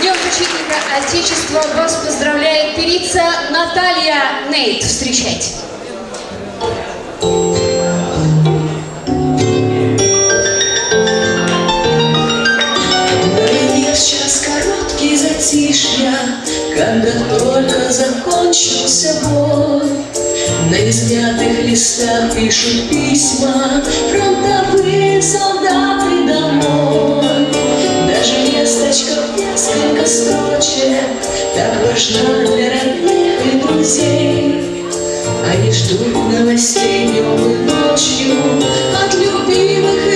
Днем защитника Отечества вас поздравляет певица Наталья Нейт. Встречайте. Когда только закончился бой. На измятых листах пишут письма Фронтовые солдаты домой. Они ждут новостей днем и ночью От любимых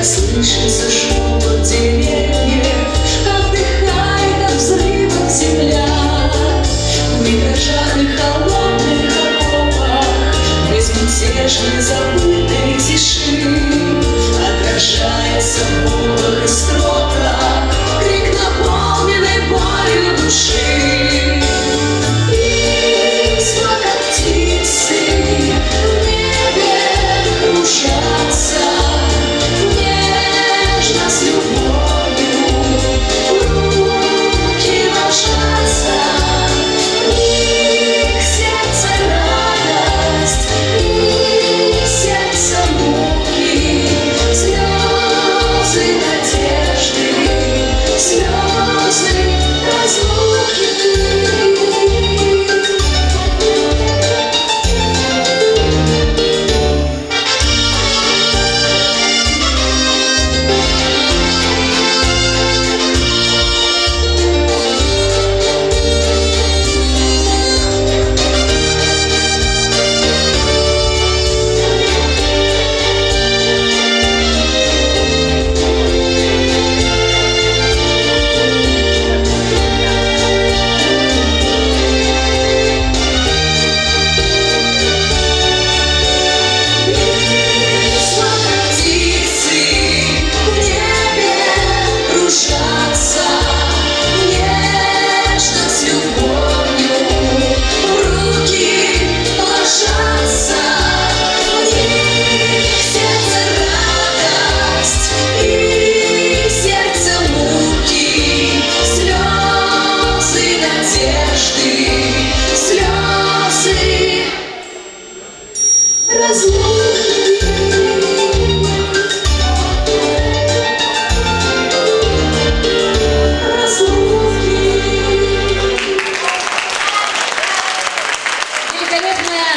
Когда слышится шепот деревьев, Отдыхает от взрывов земля. В миражах и холодных окопах, Безмятежной забытой тиши, Отражается в и строках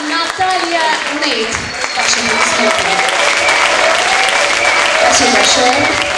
Наталья Нейт. Спасибо большое.